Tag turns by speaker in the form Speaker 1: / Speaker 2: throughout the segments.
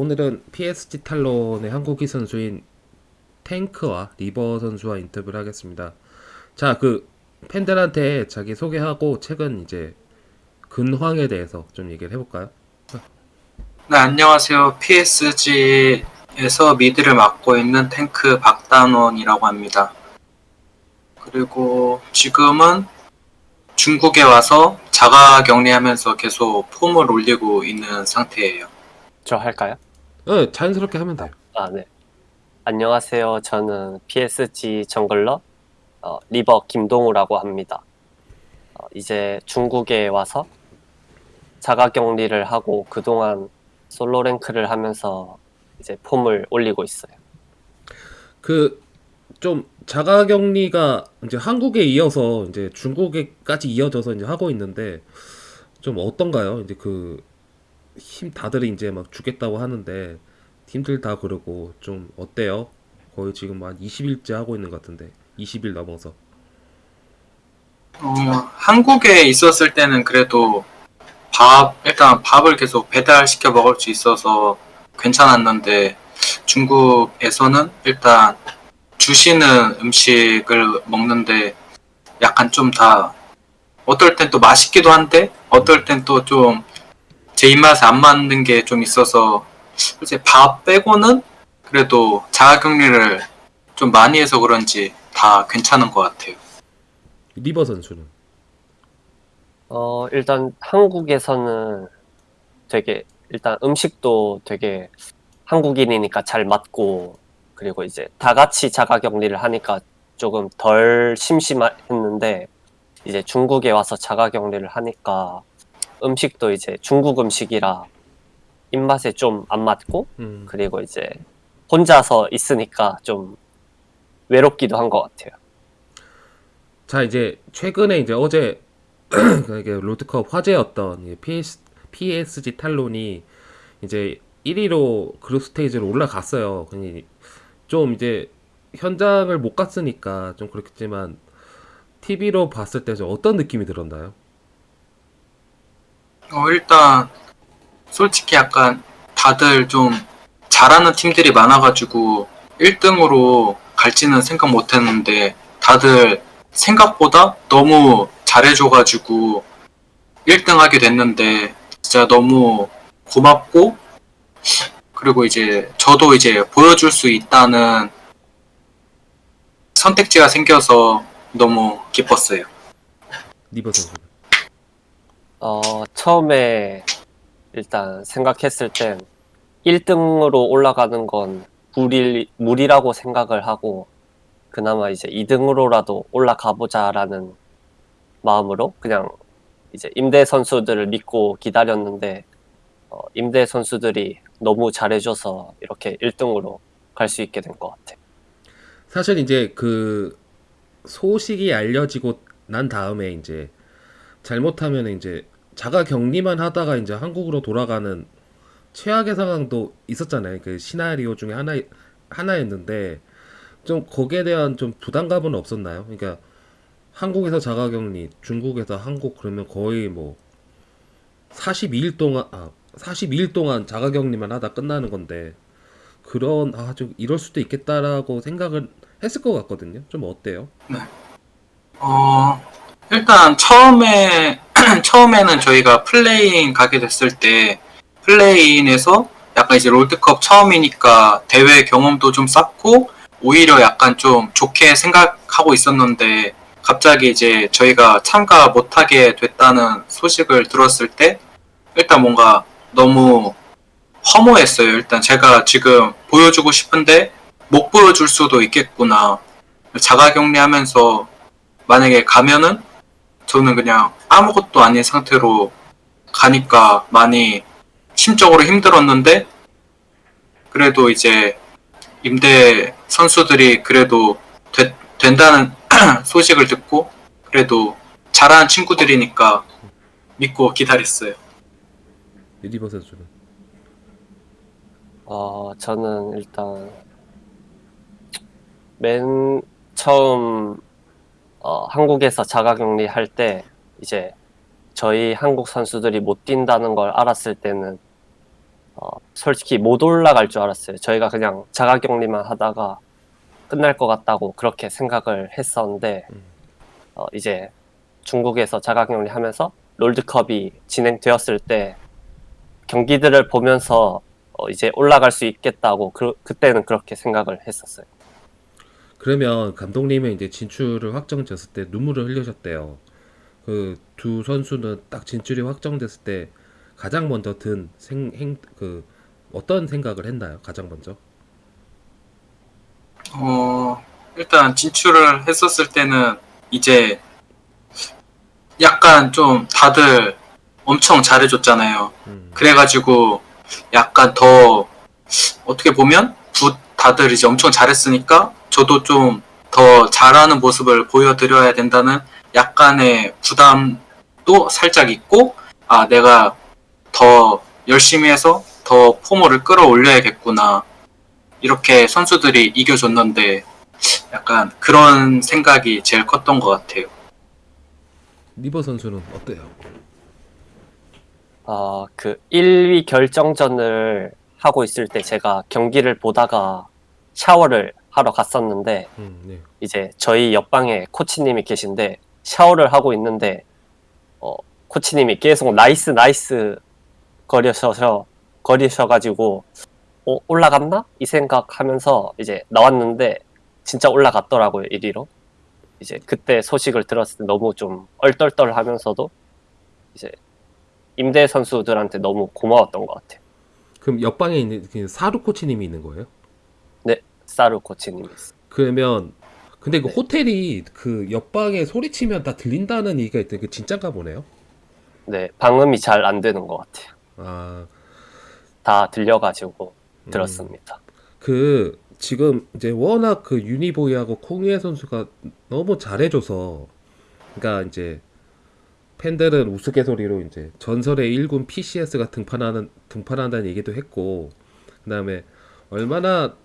Speaker 1: 오늘은 PSG 탈론의 한국인 선수인 탱크와 리버 선수와 인터뷰를 하겠습니다. 자, 그 팬들한테 자기 소개하고 최근 이제 근황에 대해서 좀 얘기를 해볼까요?
Speaker 2: 네, 안녕하세요. PSG에서 미드를 맡고 있는 탱크 박단원이라고 합니다. 그리고 지금은 중국에 와서 자가 격리하면서 계속 폼을 올리고 있는 상태예요.
Speaker 3: 저 할까요?
Speaker 1: 네, 자연스럽게 하면 돼요.
Speaker 3: 아, 네. 안녕하세요. 저는 PSG 정글러 어, 리버 김동우라고 합니다. 어, 이제 중국에 와서 자가격리를 하고 그동안 솔로 랭크를 하면서 이제 폼을 올리고 있어요.
Speaker 1: 그 좀 자가격리가 이제 한국에 이어서 이제 중국에까지 이어져서 이제 하고 있는데 좀 어떤가요? 이제 그 힘 다들 이제 막 주겠다고 하는데 팀들 다 그러고 좀 어때요? 거의 지금 한 20일째 하고 있는 것 같은데 20일 넘어서
Speaker 2: 어, 한국에 있었을 때는 그래도 밥, 일단 밥을 계속 배달시켜 먹을 수 있어서 괜찮았는데 중국에서는 일단 주시는 음식을 먹는데 약간 좀 다 어떨 땐 또 맛있기도 한데 어떨 땐 또 좀 제 입맛에 안 맞는 게 좀 있어서 이제 밥 빼고는 그래도 자가격리를 좀 많이 해서 그런지 다 괜찮은 것 같아요.
Speaker 1: 리버 선수는
Speaker 3: 어, 일단 한국에서는 되게 일단 음식도 되게 한국인이니까 잘 맞고 그리고 이제 다 같이 자가격리를 하니까 조금 덜 심심했는데 이제 중국에 와서 자가격리를 하니까 음식도 이제 중국 음식이라 입맛에 좀 안 맞고
Speaker 1: 음,
Speaker 3: 그리고 이제 혼자서 있으니까 좀 외롭기도 한 것 같아요.
Speaker 1: 자 이제 최근에 이제 어제 이게 롤드컵 화제였던 이 PS, PSG 탈론이 이제 1위로 그룹 스테이지로 올라갔어요. 좀 이제 현장을 못 갔으니까 좀 그렇겠지만 TV로 봤을 때좀 어떤 느낌이 들었나요?
Speaker 2: 어, 일단 솔직히 약간 다들 좀 잘하는 팀들이 많아가지고 1등으로 갈지는 생각 못 했는데 다들 생각보다 너무 잘해줘가지고 1등 하게 됐는데 진짜 너무 고맙고 그리고 이제 저도 이제 보여줄 수 있다는 선택지가 생겨서 너무 기뻤어요.
Speaker 1: 리버 선수.
Speaker 3: 어, 처음에 일단 생각했을 땐 1등으로 올라가는 건 무리, 무리라고 생각을 하고 그나마 이제 2등으로라도 올라가 보자라는 마음으로 그냥 이제 임대 선수들을 믿고 기다렸는데 어, 임대 선수들이 너무 잘해줘서 이렇게 1등으로 갈 수 있게 된 것 같아요.
Speaker 1: 사실 이제 그 소식이 알려지고 난 다음에 이제 잘못하면 이제 자가 격리만 하다가 이제 한국으로 돌아가는 최악의 상황도 있었잖아요. 그 시나리오 중에 하나 하나였는데 좀 거기에 대한 좀 부담감은 없었나요? 그러니까 한국에서 자가 격리, 중국에서 한국 그러면 거의 뭐 42일 동안 아 42일 동안 자가 격리만 하다 끝나는 건데 그런 아 좀 이럴 수도 있겠다라고 생각을 했을 것 같거든요. 좀 어때요?
Speaker 2: 어, 일단 처음에 처음에는 저희가 플레이인 가게 됐을 때 플레이인에서 약간 이제 롤드컵 처음이니까 대회 경험도 좀 쌓고 오히려 약간 좀 좋게 생각하고 있었는데 갑자기 이제 저희가 참가 못하게 됐다는 소식을 들었을 때 일단 뭔가 너무 허무했어요. 일단 제가 지금 보여주고 싶은데 못 보여줄 수도 있겠구나. 자가격리하면서 만약에 가면은 저는 그냥 아무것도 아닌 상태로 가니까 많이 심적으로 힘들었는데 그래도 이제 임대 선수들이 그래도 되- 된다는 소식을 듣고 그래도 잘하는 친구들이니까 믿고 기다렸어요.
Speaker 1: 리버 선수는
Speaker 3: 어, 저는 일단 맨 처음 어, 한국에서 자가격리 할 때 이제 저희 한국 선수들이 못 뛴다는 걸 알았을 때는 어, 솔직히 못 올라갈 줄 알았어요. 저희가 그냥 자가격리만 하다가 끝날 것 같다고 그렇게 생각을 했었는데
Speaker 1: 음.
Speaker 3: 어, 이제 중국에서 자가격리 하면서 롤드컵이 진행되었을 때 경기들을 보면서 어, 이제 올라갈 수 있겠다고 그, 그때는 그렇게 생각을 했었어요.
Speaker 1: 그러면 감독님은 이제 진출을 확정졌을 때 눈물을 흘리셨대요. 그 두 선수는 딱 진출이 확정됐을 때 가장 먼저 든 생, 행, 그 어떤 생각을 했나요? 가장 먼저?
Speaker 2: 어, 일단 진출을 했었을 때는 이제 약간 좀 다들 엄청 잘해줬잖아요.
Speaker 1: 음,
Speaker 2: 그래가지고 약간 더 어떻게 보면 부- 다들 이제 엄청 잘했으니까 저도 좀 더 잘하는 모습을 보여드려야 된다는 약간의 부담도 살짝 있고 아 내가 더 열심히 해서 더 포모를 끌어올려야겠구나 이렇게 선수들이 이겨줬는데 약간 그런 생각이 제일 컸던 것 같아요.
Speaker 1: 리버 선수는 어때요?
Speaker 3: 어, 그 1위 결정전을 하고 있을 때 제가 경기를 보다가 샤워를 하러 갔었는데
Speaker 1: 음, 네.
Speaker 3: 이제 저희 옆방에 코치님이 계신데 샤워를 하고 있는데 어, 코치님이 계속 nice nice 거리셔서 거리셔가지고 어, 올라갔나 이 생각하면서 이제 나왔는데 진짜 올라갔더라고요 1위로 이제 그때 소식을 들었을 때 너무 좀 얼떨떨하면서도 이제 임대 선수들한테 너무 고마웠던 것 같아요
Speaker 1: 그럼 옆방에 있는 그 사루 코치님이 있는 거예요?
Speaker 3: 사루 코치님이 있어요.
Speaker 1: 그러면 근데 그
Speaker 3: 네.
Speaker 1: 호텔이 그 옆방에 소리치면 다 들린다는 얘기가 있던데 그 진짠가 보네요.
Speaker 3: 네 방음이 잘 안 되는 것 같아요
Speaker 1: 아,
Speaker 3: 다 들려가지고
Speaker 1: 음.
Speaker 3: 들었습니다
Speaker 1: 그 지금 이제 워낙 그 유니보이하고 콩유에 선수가 너무 잘해줘서 그러니까 이제 팬들은 우스갯소리로 이제 전설의 1군 PCS가 등판하는 등판한다는 얘기도 했고 그 다음에 얼마나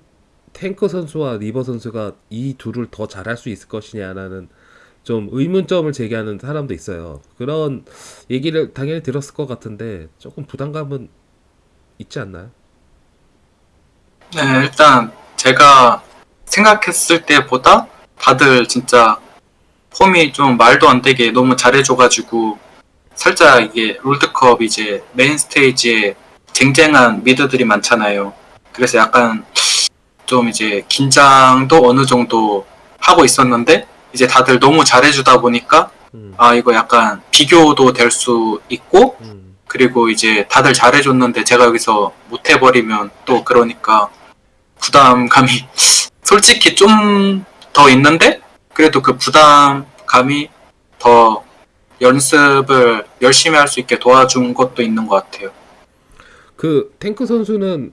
Speaker 1: 탱커 선수와 리버 선수가 이 둘을 더 잘할 수 있을 것이냐라는 좀 의문점을 제기하는 사람도 있어요. 그런 얘기를 당연히 들었을 것 같은데 조금 부담감은 있지 않나요?
Speaker 2: 네, 일단 제가 생각했을 때보다 다들 진짜 폼이 좀 말도 안 되게 너무 잘해줘가지고 살짝 이게 롤드컵 이제 메인 스테이지에 쟁쟁한 미드들이 많잖아요. 그래서 약간 좀 이제 긴장도 어느 정도 하고 있었는데 이제 다들 너무 잘해주다 보니까
Speaker 1: 음,
Speaker 2: 아 이거 약간 비교도 될 수 있고
Speaker 1: 음,
Speaker 2: 그리고 이제 다들 잘해줬는데 제가 여기서 못해버리면 또 그러니까 부담감이 솔직히 좀 더 있는데 그래도 그 부담감이 더 연습을 열심히 할 수 있게 도와준 것도 있는 것 같아요.
Speaker 1: 그 탱크 선수는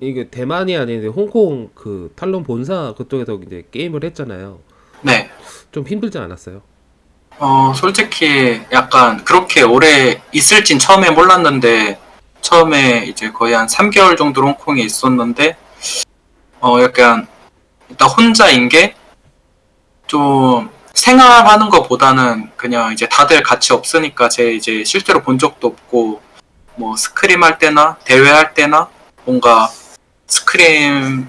Speaker 1: 이게 대만이 아닌데 홍콩 그 탈론 본사 그쪽에서 이제 게임을 했잖아요.
Speaker 2: 네.
Speaker 1: 좀 힘들지 않았어요?
Speaker 2: 어, 솔직히 약간 그렇게 오래 있을진 처음에 몰랐는데 처음에 이제 거의 한 3개월 정도 홍콩에 있었는데 어, 약간 일단 혼자인 게 좀 생활하는 것보다는 그냥 이제 다들 같이 없으니까 제 이제 실제로 본 적도 없고 뭐 스크림 할 때나 대회 할 때나 뭔가 스크림도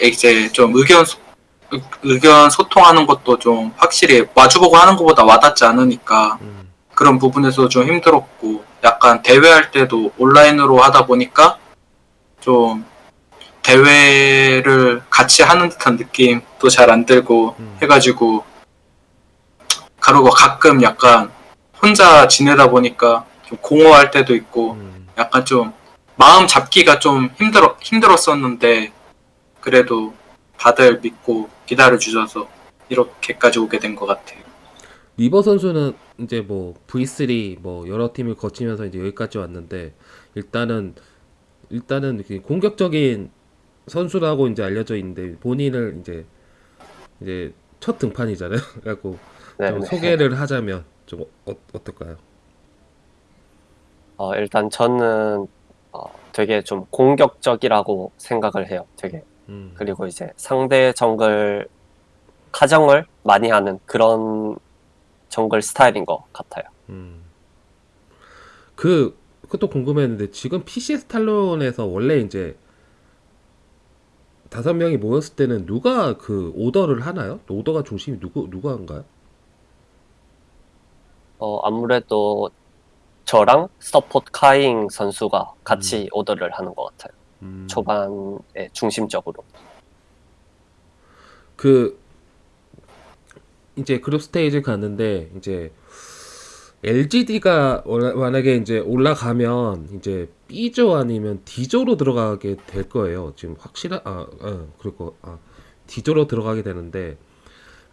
Speaker 2: 이제 좀 의견 의견 소통하는 것도 좀 확실히 마주보고 하는 것보다 와닿지 않으니까
Speaker 1: 음,
Speaker 2: 그런 부분에서 좀 힘들었고 약간 대회할 때도 온라인으로 하다 보니까 좀 대회를 같이 하는 듯한 느낌도 잘 안 들고
Speaker 1: 음.
Speaker 2: 해가지고 가루가 가끔 약간 혼자 지내다 보니까 좀 공허할 때도 있고
Speaker 1: 음.
Speaker 2: 약간 좀 마음 잡기가 좀 힘들어 힘들었었는데 그래도 다들 믿고 기다려 주셔서 이렇게까지 오게 된 것 같아요.
Speaker 1: 리버 선수는 이제 뭐 V3 뭐 여러 팀을 거치면서 이제 여기까지 왔는데 일단은 일단은 이렇게 공격적인 선수라고 이제 알려져 있는데 본인을 이제 이제 첫 등판이잖아요. 그래갖고
Speaker 3: 네,
Speaker 1: 좀
Speaker 3: 네.
Speaker 1: 소개를 하자면 좀 어, 어떨까요?
Speaker 3: 어, 일단 저는 어, 되게 좀 공격적이라고 생각을 해요. 되게
Speaker 1: 음.
Speaker 3: 그리고 이제 상대 정글 카정을 많이 하는 그런 정글 스타일인 것 같아요.
Speaker 1: 음. 그, 그것도 궁금했는데 지금 PSG Talon에서 원래 이제 다섯 명이 모였을 때는 누가 그 오더를 하나요? 오더가 중심이 누구 누가 한가요?
Speaker 3: 어, 아무래도 저랑 서포트 Kaiwing 선수가 같이 오더를 하는 것 같아요.
Speaker 1: 음,
Speaker 3: 초반에 중심적으로.
Speaker 1: 그 이제 그룹 스테이지 갔는데 이제 LGD가 만약에 이제 올라가면 이제 B조 아니면 D조로 들어가게 될 거예요. 지금 확실한 아, 아 그리고 아 D조로 들어가게 되는데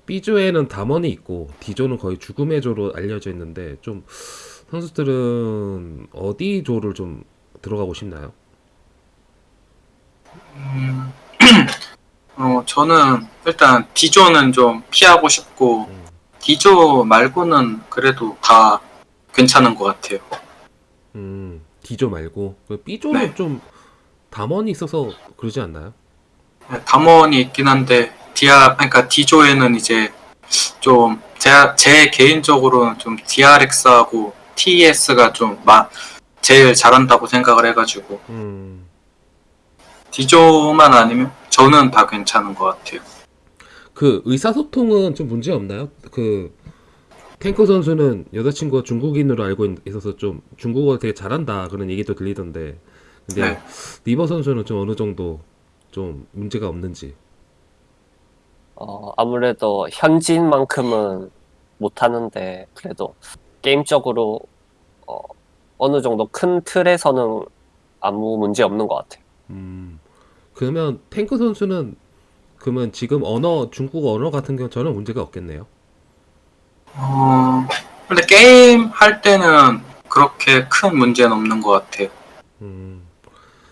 Speaker 1: B조에는 담원이 있고 D조는 거의 죽음의 조로 알려져 있는데 좀 선수들은 어디 조를 좀 들어가고 싶나요?
Speaker 2: 음, 어, 저는 일단 D조는 좀 피하고 싶고
Speaker 1: 음.
Speaker 2: D조 말고는 그래도 다 괜찮은 것 같아요.
Speaker 1: 음, D조 말고 그 B조는
Speaker 2: 네.
Speaker 1: 좀 담원이 있어서 그러지 않나요?
Speaker 2: 담원이 있긴 한데 DR 그러니까 D조에는 이제 좀 제 제 개인적으로는 좀 DRX하고 TES가 좀 마, 제일 잘한다고 생각을 해가지고
Speaker 1: 음,
Speaker 2: D조만 아니면 저는 다 괜찮은 것 같아요.
Speaker 1: 그 의사소통은 좀 문제 없나요? 그 탱커 선수는 여자친구가 중국인으로 알고 있- 있어서 좀 중국어 되게 잘한다 그런 얘기도 들리던데 근데
Speaker 2: 네.
Speaker 1: 리버 선수는 좀 어느 정도 좀 문제가 없는지
Speaker 3: 어, 아무래도 현지인만큼은 못하는데 그래도 게임적으로 어, 어느 정도 큰 틀에서는 아무 문제 없는 것 같아요.
Speaker 1: 음, 그러면 탱커 선수는 그러면 지금 언어 중국어 언어 같은 경우 저는 문제가 없겠네요.
Speaker 2: 어, 근데 게임 할 때는 그렇게 큰 문제는 없는 것 같아요.
Speaker 1: 음,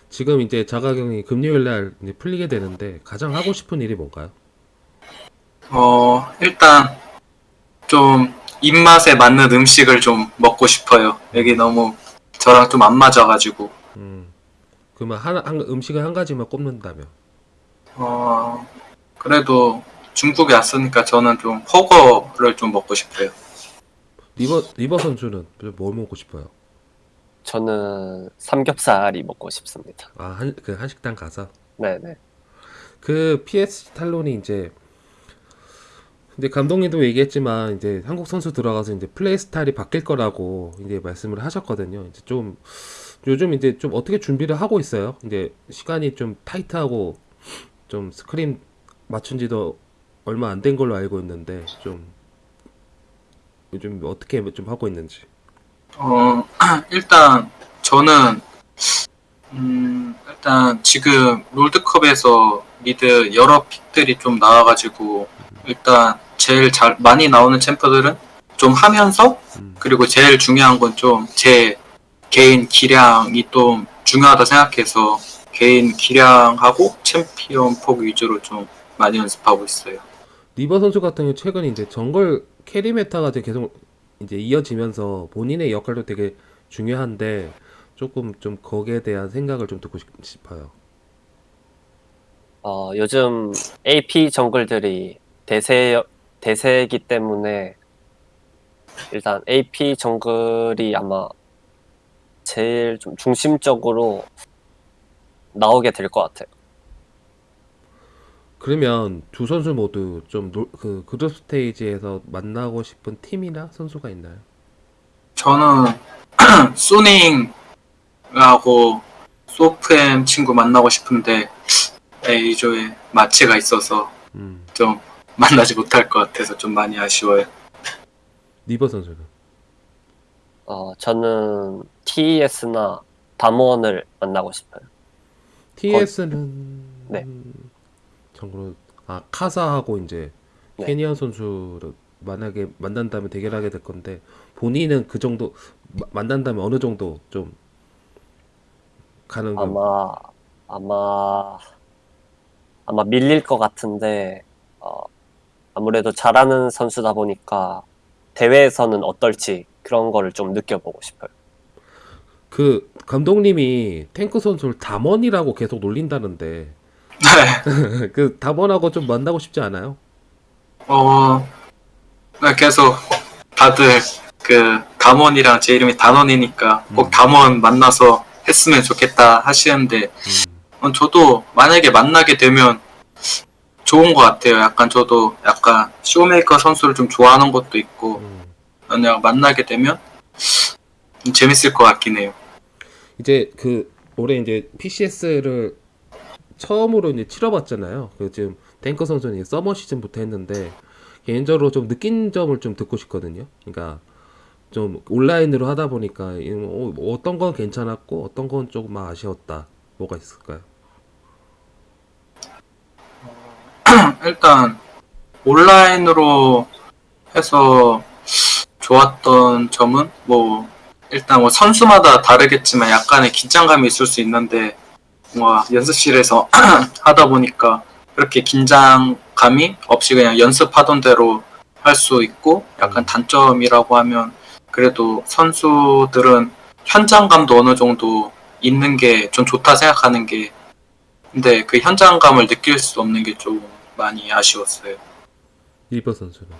Speaker 1: 지금 이제 자가격리 금요일 날 풀리게 되는데 가장 하고 싶은 일이 뭔가요?
Speaker 2: 어, 일단 좀 입맛에 맞는 음식을 좀 먹고 싶어요. 여기 너무 저랑 좀 안 맞아가지고.
Speaker 1: 음, 그러면 한, 한 음식을 한 가지만 꼽는다면
Speaker 2: 어, 그래도 중국에 왔으니까 저는 좀 허거를 좀 먹고 싶어요.
Speaker 1: 리버 리버 선수는 뭐 먹고 싶어요?
Speaker 3: 저는 삼겹살이 먹고 싶습니다.
Speaker 1: 아, 한, 그 한식당 가서
Speaker 3: 네네.
Speaker 1: 그 PSG 탈론이 이제 근데 감독님도 얘기했지만 이제 한국 선수 들어가서 이제 플레이 스타일이 바뀔 거라고 이제 말씀을 하셨거든요. 이제 좀 요즘 이제 좀 어떻게 준비를 하고 있어요. 이제 시간이 좀 타이트하고 좀 스크린 맞춘 지도 얼마 안 된 걸로 알고 있는데 좀 요즘 어떻게 좀 하고 있는지.
Speaker 2: 어, 일단 저는 음, 일단 지금 롤드컵에서 mid 여러 pick들이 좀 나와가지고 일단 제일 잘 많이 나오는 챔프들은 좀 하면서
Speaker 1: 음.
Speaker 2: 그리고 제일 중요한 건 좀 제 개인 기량이 좀 중요하다 생각해서 개인 기량하고 챔피언 폭 위주로 좀 많이 연습하고 있어요.
Speaker 1: 리버 선수 같은 경우 최근 이제 jungle carry meta가 이제 계속 이제 이어지면서 본인의 역할도 되게 중요한데 조금 좀 거기에 대한 생각을 좀 듣고 싶- 싶어요.
Speaker 3: 어, 요즘 AP 정글들이 대세, 대세이기 때문에 일단 AP 정글이 아마 제일 좀 중심적으로 나오게 될 것 같아요.
Speaker 1: 그러면 두 선수 모두 좀그 그룹 스테이지에서 만나고 싶은 팀이나 선수가 있나요?
Speaker 2: 저는 소닝하고 소프엠 친구 만나고 싶은데 A조에 마취가 있어서
Speaker 1: 음,
Speaker 2: 좀 만나지 못할 것 같아서 좀 많이 아쉬워요.
Speaker 1: 리버 선수는
Speaker 3: 어, 저는 TES나 담원을 만나고 싶어요.
Speaker 1: TS는
Speaker 3: 네.
Speaker 1: 참고로 아 카사하고 이제
Speaker 3: 네.
Speaker 1: 케니안 선수를 만약에 만난다면 대결하게 될 건데 본인은 그 정도 마- 만난다면 어느 정도 좀 가는 건
Speaker 3: 아마, 아마, 아마 밀릴 것 같은데, 어, 아무래도 잘하는 선수다 보니까 대회에서는 어떨지 그런 거를 좀 느껴보고 싶어요.
Speaker 1: 그 감독님이 탱크 선수를 담원이라고 계속 놀린다는데
Speaker 2: 네,
Speaker 1: 그 담원하고 좀 만나고 싶지 않아요?
Speaker 2: 어, 네, 계속 다들 그그 담원이랑 제 이름이 단원이니까 꼭
Speaker 1: 음.
Speaker 2: 담원 만나서 했으면 좋겠다 하시는데
Speaker 1: 음.
Speaker 2: 어, 저도 만약에 만나게 되면 좋은 것 같아요. 약간 저도 약간 쇼메이커 선수를 좀 좋아하는 것도 있고
Speaker 1: 음.
Speaker 2: 만약 만나게 되면 좀 재밌을 것 같긴 해요.
Speaker 1: 이제 그 올해 이제 PCS를 처음으로 이제 치러봤잖아요. 그 지금 탱커 선수는 서머 시즌부터 했는데 개인적으로 좀 느낀 점을 좀 듣고 싶거든요. 그러니까 좀 온라인으로 하다 보니까 이뭐 어, 어떤 건 괜찮았고 어떤 건 조금 아쉬웠다. 뭐가 있을까요?
Speaker 2: 일단 온라인으로 해서 좋았던 점은 뭐 일단 뭐 선수마다 다르겠지만 약간의 긴장감이 있을 수 있는데 뭔가 연습실에서 하다 보니까 그렇게 긴장감이 없이 그냥 연습하던 대로 할 수 있고 약간 단점이라고 하면 그래도 선수들은 현장감도 어느 정도 있는 게 좀 좋다 생각하는 게 근데 그 현장감을 느낄 수 없는 게 좀 많이 아쉬웠어요.
Speaker 1: 일버 선수는.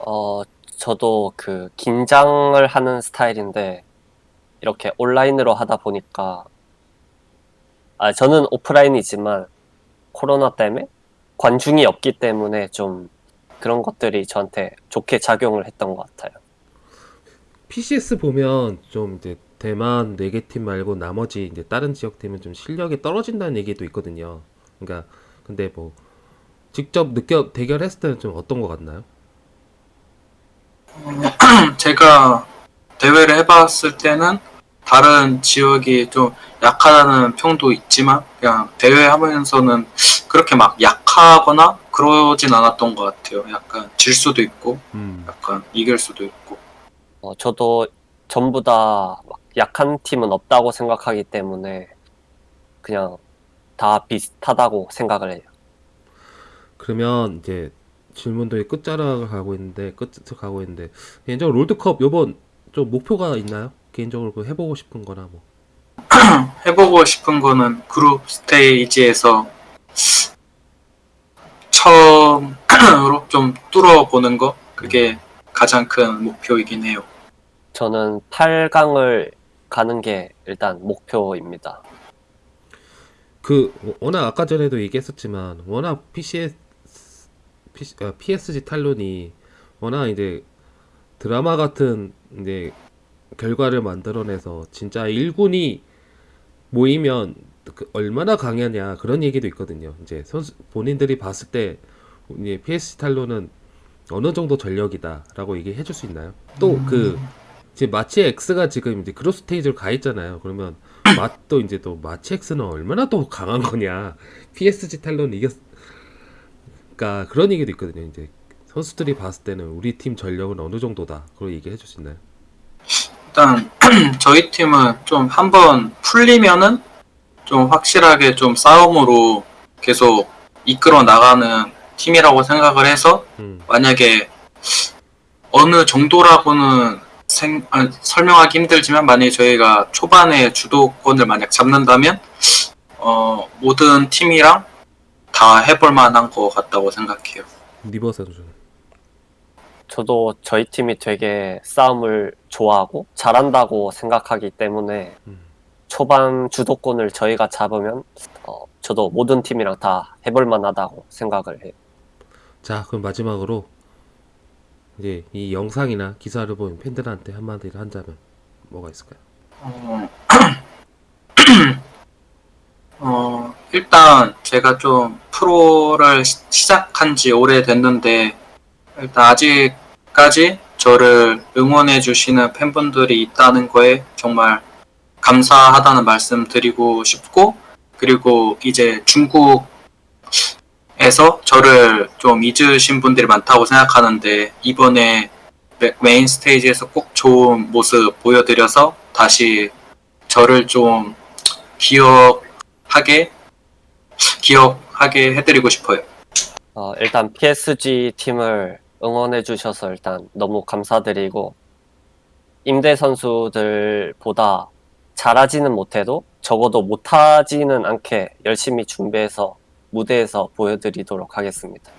Speaker 3: 어, 저도 그 긴장을 하는 스타일인데 이렇게 온라인으로 하다 보니까 아, 저는 오프라인이지만 코로나 때문에 관중이 없기 때문에 좀 그런 것들이 저한테 좋게 작용을 했던 것 같아요.
Speaker 1: PCS 보면 좀 이제 대만 4개 팀 말고 나머지 이제 다른 지역 팀은 좀 실력이 떨어진다는 얘기도 있거든요. 그러니까 근데 뭐 직접 느껴 대결했을 때는 좀 어떤 것 같나요?
Speaker 2: 제가 대회를 해봤을 때는 다른 지역이 좀 약하다는 평도 있지만 그냥 대회 하면서는 그렇게 막 약하거나 그러진 않았던 것 같아요. 약간 질 수도 있고
Speaker 1: 음.
Speaker 2: 약간 이길 수도 있고
Speaker 3: 어, 저도 전부 다막 약한 팀은 없다고 생각하기 때문에 그냥 다 비슷하다고 생각을 해요.
Speaker 1: 그러면 이제 질문들이 끝자락을 가고 있는데 끝을 가고 있는데 개인적으로 롤드컵 요번 좀 목표가 있나요? 개인적으로 그 해보고 싶은 거나 뭐.
Speaker 2: 해보고 싶은 거는 그룹 스테이지에서 처음으로 좀 뚫어보는 거 그게 가장 큰 목표이긴 해요.
Speaker 3: 저는 8강을 가는 게 일단 목표입니다.
Speaker 1: 그 워낙 아까 전에도 얘기했었지만 워낙 PCS 아, PSG 탈론이 워낙 이제 드라마 같은 이제 결과를 만들어내서 진짜 1군이 모이면 그 얼마나 강하냐 그런 얘기도 있거든요. 이제 선수 본인들이 봤을 때 이제 PSG 탈론은 어느 정도 전력이다라고 얘기해 줄 수 있나요? 또그 지금 마치 X가 지금 이제 그룹 스테이지로 가 있잖아요. 그러면 맛도 이제 또 마치 X는 얼마나 또 강한 거냐. PSG 탈론 이겼 그러니까 그런 얘기도 있거든요. 이제 선수들이 봤을 때는 우리 팀 전력은 어느 정도다. 그런 얘기해 줄 수 있나요?
Speaker 2: 일단 저희 팀은 좀 한번 풀리면은 좀 확실하게 좀 싸움으로 계속 이끌어 나가는 팀이라고 생각을 해서
Speaker 1: 음.
Speaker 2: 만약에 어느 정도라고는 생- 아, 설명하기 힘들지만 만약에 저희가 초반에 주도권을 만약 잡는다면 어, 모든 팀이랑 다 해볼 만한 것 같다고 생각해요.
Speaker 1: 리버 선수.
Speaker 3: 저도 저희 팀이 되게 싸움을 좋아하고 잘한다고 생각하기 때문에
Speaker 1: 음.
Speaker 3: 초반 주도권을 저희가 잡으면 어, 저도 모든 팀이랑 다 해볼 만하다고 생각을 해요.
Speaker 1: 자, 그럼 마지막으로 이제 이 영상이나 기사를 본 팬들한테 한마디를 한다면 뭐가 있을까요?
Speaker 2: 어, 어, 일단 제가 좀 프로를 시- 시작한 지 오래됐는데 일단 아직까지 저를 응원해 주시는 팬분들이 있다는 거에 정말 감사하다는 말씀 드리고 싶고 그리고 이제 중국 에서 저를 좀 잊으신 분들이 많다고 생각하는데 이번에 메- 메인 스테이지에서 꼭 좋은 모습 보여드려서 다시 저를 좀 기억하게 기억하게 해드리고 싶어요.
Speaker 3: 어, 일단 PSG 팀을 응원해 주셔서 일단 너무 감사드리고 임대 선수들보다 잘하지는 못해도 적어도 못하지는 않게 열심히 준비해서 무대에서 보여드리도록 하겠습니다.